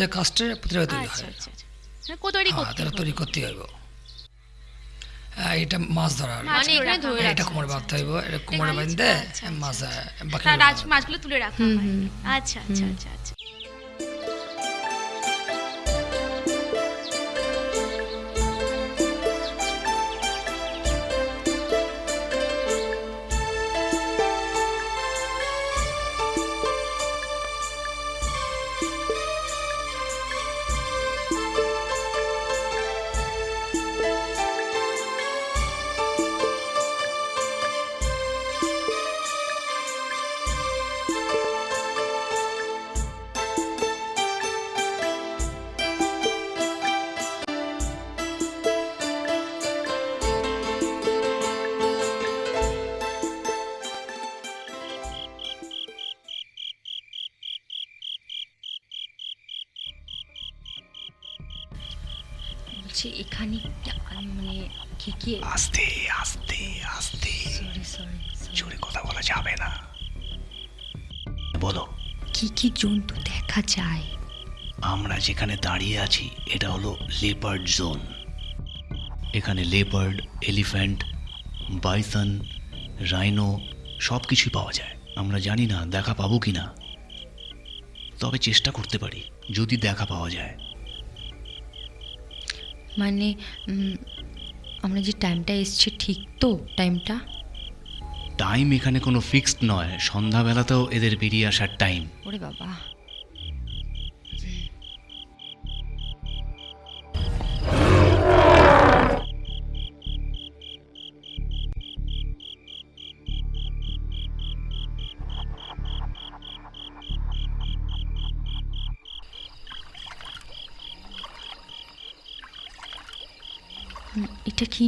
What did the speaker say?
আমাদের কাস্টে প্রতিটা তৈরি আচ্ছা হয়। আচ্ছা আচ্ছা। মানে হ্যাঁ, করতে তারা তৈরি করতে হইব। হ্যাঁ, এটা মাছ মানে ধরে হয়। এটা কোমরে বাঁধতে হইব এটা কোমরে বাঁধতে মাছ রাজ মাছগুলো তুলে রাখা হয়। আচ্ছা আচ্ছা আচ্ছা আচ্ছা। বলছি এখানে মানে কি কি আস্তে আস্তে আস্তে। সরি সরি জোরে কথা বলা যাবে না। বলো। কি কি জন্তু দেখা যায়? আমরা যেখানে দাঁড়িয়ে আছি এটা হলো লেপার্ড জোন এখানে লেপার্ড এলিফ্যান্ট বাইসন রাইনো সব কিছুই পাওয়া যায়। আমরা জানি না দেখা পাবো কি না তবে চেষ্টা করতে পারি যদি দেখা পাওয়া যায়। মানে আমরা যে টাইমটা এসছি ঠিক তো টাইমটা টাইম এখানে কোনো ফিক্সড নয়। সন্ধ্যাবেলাতেও এদের বেরিয়ে আসার টাইম ওরে বাবা। এটা কি